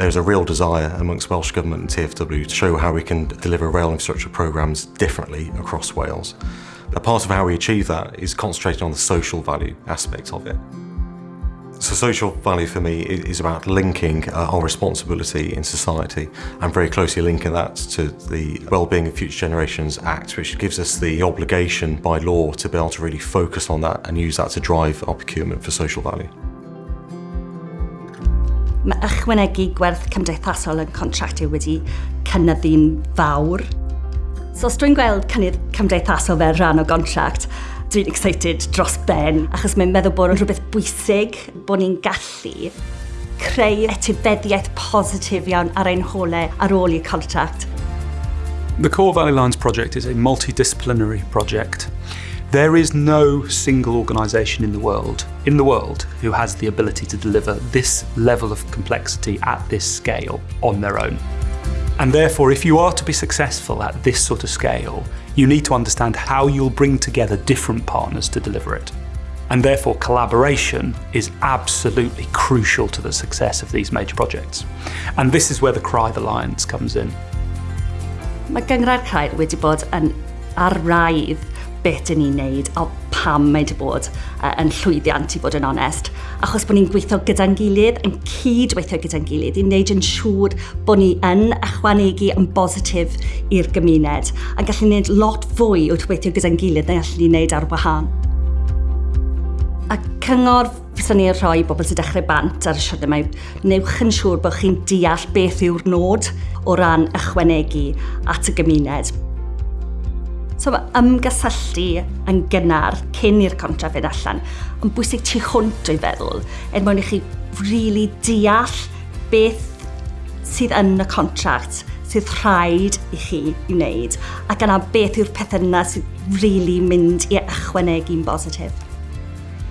there's a real desire amongst Welsh Government and TFW to show how we can deliver rail infrastructure programmes differently across Wales. A part of how we achieve that is concentrating on the social value aspect of it. So social value for me is about linking uh, our responsibility in society and very closely linking that to the Wellbeing of Future Generations Act, which gives us the obligation by law to be able to really focus on that and use that to drive our procurement for social value. Mae ychwanegu gwerth cymdeithasol yn contractio wedi cynnyddu'n fawr. So os dwi'n gweld cynnydd cymdeithasol fel rhan o gontract, dwi'n excited dros ben, achos mae'n meddwl bod yn rhywbeth bwysig bod ni'n gallu creu etifeddiaeth positif iawn ar ein holau ar ôl i'r contract. The Core Valley Lines project is a multidisciplinary project. There is no single organisation in the world, in the world, who has the ability to deliver this level of complexity at this scale on their own. And therefore, if you are to be successful at this sort of scale, you need to understand how you'll bring together different partners to deliver it. And therefore, collaboration is absolutely crucial to the success of these major projects. And this is where the Craidd Alliance comes in. Mae Gyngrair Craidd wedi bod yn arraidd beth yn ni'n neud a pam mae wedi bod uh, yn llwyddiant i fod yn onest. Achos bod ni'n gweithio gyda'n gilydd, yn cydweithio gyda'n gilydd, i wneud yn siŵr bod ni yn ychwanegu yn bositif i'r gymuned. A gallu wneud lot fwy wrth weithio gyda'n gilydd na gallu ni wneud ar wahân. A cyngor fyswn ni'n rhoi bobl sy'n dechrau bant ar y siwrne mae newch yn siŵr bod chi'n deall beth yw'r nod o ran ychwanegu at y gymuned. So mae ymgysylltu yn gynnar cyn i'r contra fynd allan. Yn bwysig tu hwnt o'i feddwl, er mwyn i chi really deall beth sydd yn y contract sydd rhaid i chi i wneud ac yna beth yw'r pethau yna sydd really mynd i ychwanegu'n bositif.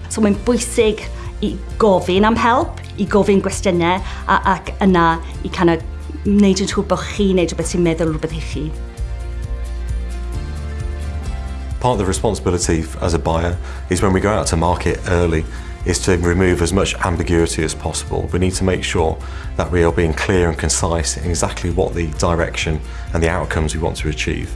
So mae'n bwysig i gofyn am help, i gofyn gwestiynau a, ac yna i kind of wneud yn siŵr bod chi'n wneud rhywbeth sy'n meddwl rhywbeth i chi. Part of the responsibility as a buyer is when we go out to market early is to remove as much ambiguity as possible. We need to make sure that we are being clear and concise in exactly what the direction and the outcomes we want to achieve.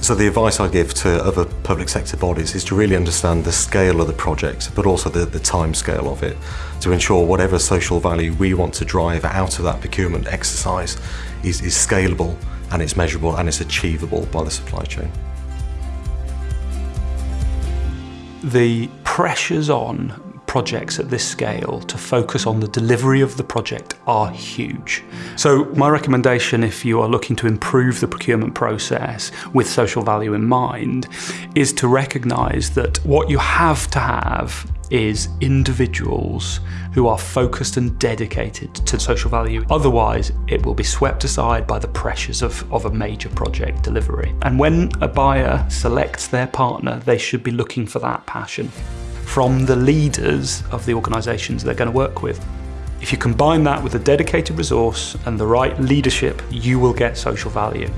So the advice I give to other public sector bodies is to really understand the scale of the project, but also the, the time scale of it, to ensure whatever social value we want to drive out of that procurement exercise is, is scalable and it's measurable and it's achievable by the supply chain. The pressures on projects at this scale to focus on the delivery of the project are huge. So my recommendation if you are looking to improve the procurement process with social value in mind is to recognise that what you have to have is individuals who are focused and dedicated to social value. Otherwise, it will be swept aside by the pressures of, of a major project delivery. And when a buyer selects their partner, they should be looking for that passion from the leaders of the organisations they're going to work with. If you combine that with a dedicated resource and the right leadership, you will get social value.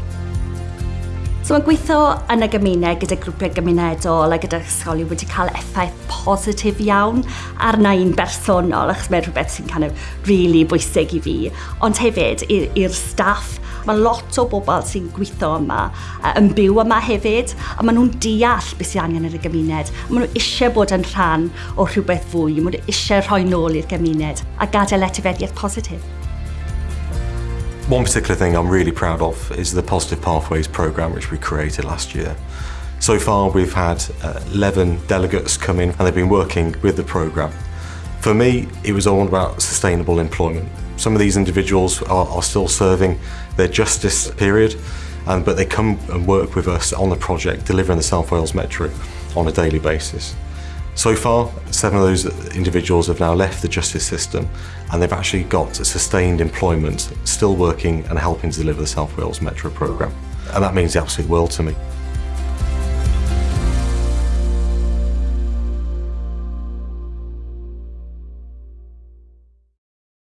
So mae gweithio yn y gymuned gyda grwpiau gymunedol a gyda ysgolion wedi cael effaith positif iawn arna i'n bersonol achos mae'n rhywbeth sy'n kind of really bwysig i fi. Ond hefyd i'r staff, mae lot o bobl sy'n gweithio yma yn byw yma hefyd a maen nhw'n deall beth sy'n angen yn y gymuned. Maen nhw eisiau bod yn rhan o rhywbeth fwy, maen nhw eisiau rhoi nôl i'r gymuned a gadael etifeddiaeth positif. One particular thing I'm really proud of is the Positive Pathways programme which we created last year. So far we've had uh, 11 delegates come in and they've been working with the programme. For me, it was all about sustainable employment. Some of these individuals are, are still serving their justice period, but they come and work with us on the project, delivering the South Wales Metro on a daily basis. So far, seven of those individuals have now left the justice system and they've actually got sustained employment, still working and helping to deliver the South Wales Metro programme. And that means the absolute world to me.